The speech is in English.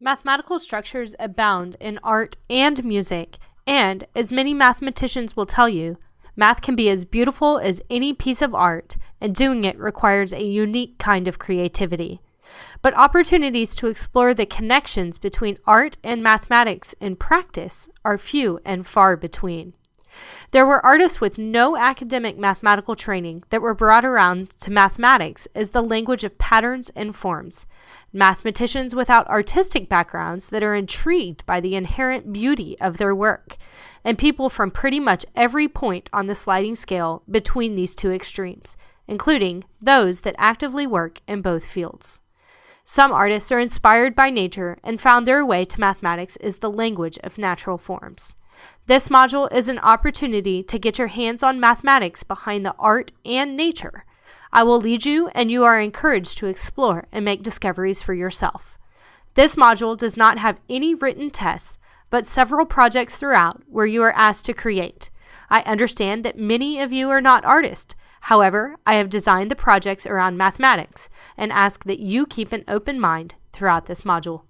Mathematical structures abound in art and music, and, as many mathematicians will tell you, math can be as beautiful as any piece of art, and doing it requires a unique kind of creativity. But opportunities to explore the connections between art and mathematics in practice are few and far between. There were artists with no academic mathematical training that were brought around to mathematics as the language of patterns and forms, mathematicians without artistic backgrounds that are intrigued by the inherent beauty of their work, and people from pretty much every point on the sliding scale between these two extremes, including those that actively work in both fields. Some artists are inspired by nature and found their way to mathematics as the language of natural forms. This module is an opportunity to get your hands on mathematics behind the art and nature. I will lead you, and you are encouraged to explore and make discoveries for yourself. This module does not have any written tests, but several projects throughout where you are asked to create. I understand that many of you are not artists. However, I have designed the projects around mathematics and ask that you keep an open mind throughout this module.